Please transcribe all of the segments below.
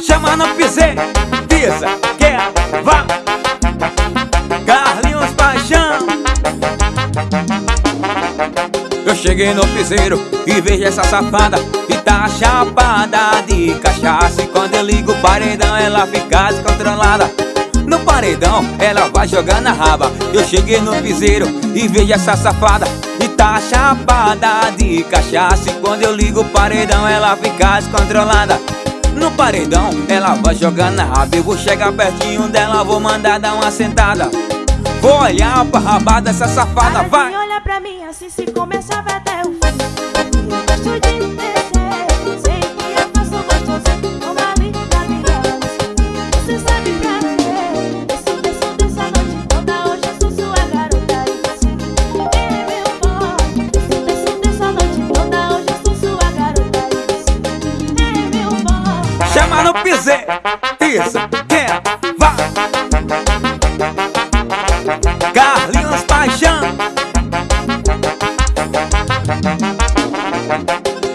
Chama no piseiro, pisa, quer, vá. Carlinhos Paixão. Eu cheguei no piseiro e vejo essa safada E tá chapada de cachaça. E quando eu ligo o paredão ela fica descontrolada. No paredão, ela vai jogar na raba. Eu cheguei no piseiro e vejo essa safada tá chapada de cachaça. E quando eu ligo o paredão ela fica descontrolada. No paredão, ela vai jogar na raba. Eu vou chegar pertinho dela, vou mandar dar uma sentada. Vou olhar pra rabada dessa safada, vai! olha pra mim assim se começar vai até o Chama no piseiro, pisa, quer, vá Carlinhos Paixão.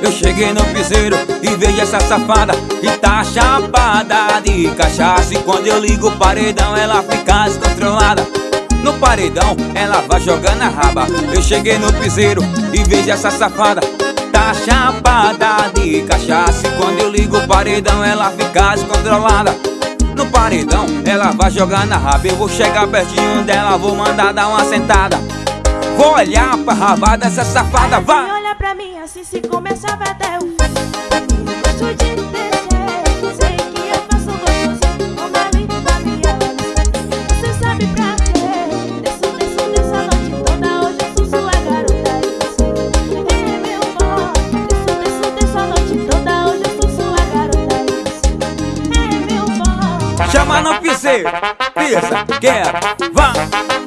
Eu cheguei no piseiro e vejo essa safada E tá chapada de cachaça. E quando eu ligo o paredão ela fica descontrolada. No paredão ela vai jogar na raba. Eu cheguei no piseiro e vejo essa safada Tá chapada de cachaça. E quando eu ligo o paredão ela fica descontrolada. No paredão, ela vai jogar na raba. Eu vou chegar pertinho dela, vou mandar dar uma sentada. Vou olhar pra rabada dessa safada, vai! olha pra mim assim se começar até o fim. Eu gosto de descer, sei que eu faço gostoso Como ali na minha Você sabe pra piseiro, pisa, quer, vá